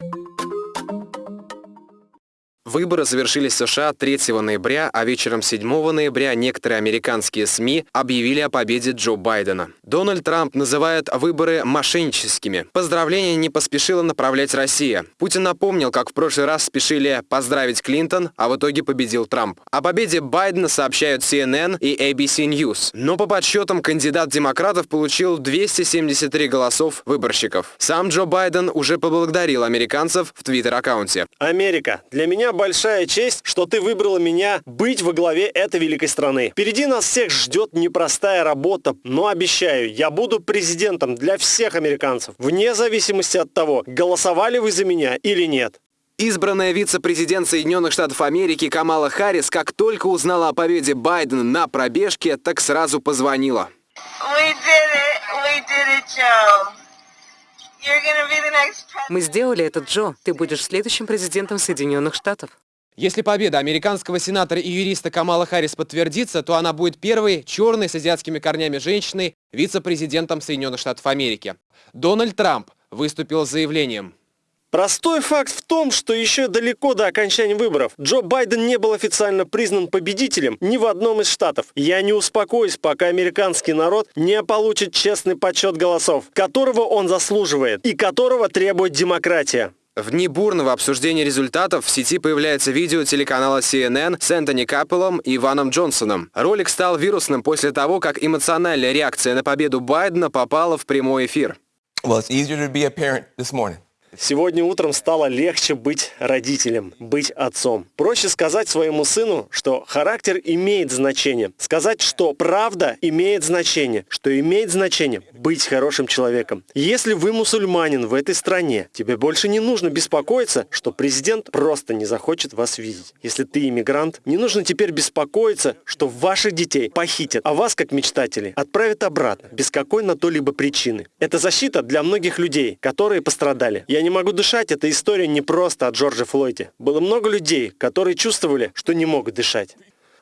you Выборы завершились в США 3 ноября, а вечером 7 ноября некоторые американские СМИ объявили о победе Джо Байдена. Дональд Трамп называет выборы мошенническими. Поздравления не поспешила направлять Россия. Путин напомнил, как в прошлый раз спешили поздравить Клинтон, а в итоге победил Трамп. О победе Байдена сообщают CNN и ABC News. Но по подсчетам кандидат демократов получил 273 голосов выборщиков. Сам Джо Байден уже поблагодарил американцев в твиттер-аккаунте. Америка, для меня большая честь, что ты выбрала меня быть во главе этой великой страны. Впереди нас всех ждет непростая работа, но обещаю, я буду президентом для всех американцев, вне зависимости от того, голосовали вы за меня или нет. Избранная вице-президент Соединенных Штатов Америки Камала Харрис, как только узнала о победе Байдена на пробежке, так сразу позвонила. Мы сделали это, Джо. Ты будешь следующим президентом Соединенных Штатов. Если победа американского сенатора и юриста Камала Харрис подтвердится, то она будет первой черной с азиатскими корнями женщиной вице-президентом Соединенных Штатов Америки. Дональд Трамп выступил с заявлением. Простой факт в том, что еще далеко до окончания выборов Джо Байден не был официально признан победителем ни в одном из штатов. Я не успокоюсь, пока американский народ не получит честный подсчет голосов, которого он заслуживает и которого требует демократия. В дни бурного обсуждения результатов в сети появляется видео телеканала CNN с Энтони Каппелом и Иваном Джонсоном. Ролик стал вирусным после того, как эмоциональная реакция на победу Байдена попала в прямой эфир. Well, Сегодня утром стало легче быть родителем, быть отцом. Проще сказать своему сыну, что характер имеет значение. Сказать, что правда имеет значение. Что имеет значение быть хорошим человеком. Если вы мусульманин в этой стране, тебе больше не нужно беспокоиться, что президент просто не захочет вас видеть. Если ты иммигрант, не нужно теперь беспокоиться, что ваших детей похитят, а вас, как мечтателей, отправят обратно, без какой на то либо причины. Это защита для многих людей, которые пострадали. Я не не могу дышать» — эта история не просто о Джорджа Флойде. Было много людей, которые чувствовали, что не могут дышать.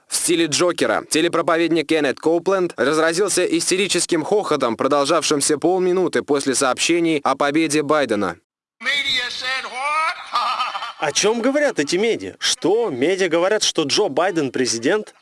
В стиле Джокера телепроповедник Кеннет Коупленд разразился истерическим хохотом, продолжавшимся полминуты после сообщений о победе Байдена. О чем говорят эти медиа? Что? Медиа говорят, что Джо Байден президент?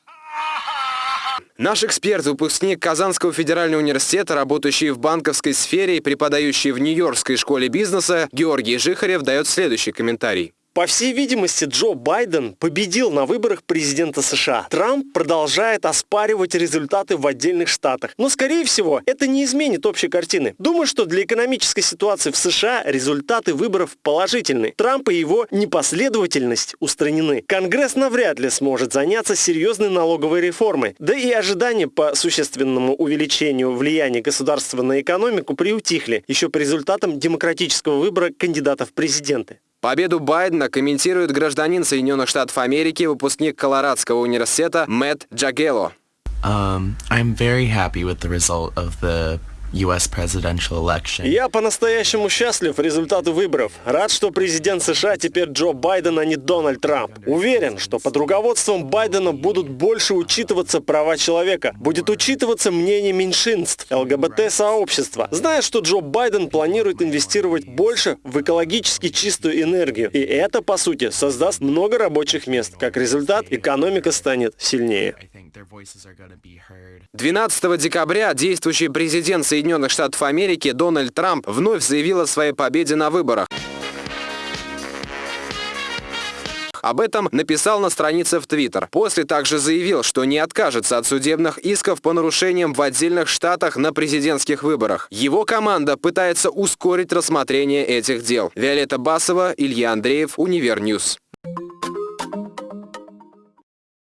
Наш эксперт, выпускник Казанского федерального университета, работающий в банковской сфере и преподающий в Нью-Йоркской школе бизнеса, Георгий Жихарев дает следующий комментарий. По всей видимости, Джо Байден победил на выборах президента США. Трамп продолжает оспаривать результаты в отдельных штатах. Но, скорее всего, это не изменит общей картины. Думаю, что для экономической ситуации в США результаты выборов положительны. Трамп и его непоследовательность устранены. Конгресс навряд ли сможет заняться серьезной налоговой реформой. Да и ожидания по существенному увеличению влияния государства на экономику приутихли еще по результатам демократического выбора кандидатов в президенты. Победу Байдена комментирует гражданин Соединенных Штатов Америки, выпускник Колорадского университета Мэтт Джагело. Um, I'm very happy with the result of the US presidential election. Я по-настоящему счастлив результату выборов. Рад, что президент США теперь Джо Байден, а не Дональд Трамп. Уверен, что под руководством Байдена будут больше учитываться права человека, будет учитываться мнение меньшинств, ЛГБТ-сообщества. Зная, что Джо Байден планирует инвестировать больше в экологически чистую энергию, и это, по сути, создаст много рабочих мест. Как результат, экономика станет сильнее. 12 декабря действующий президент Соединенных Соединенных Штатов Америки Дональд Трамп вновь заявил о своей победе на выборах. Об этом написал на странице в Твиттер. После также заявил, что не откажется от судебных исков по нарушениям в отдельных штатах на президентских выборах. Его команда пытается ускорить рассмотрение этих дел. Виолетта Басова, Илья Андреев, Univer News.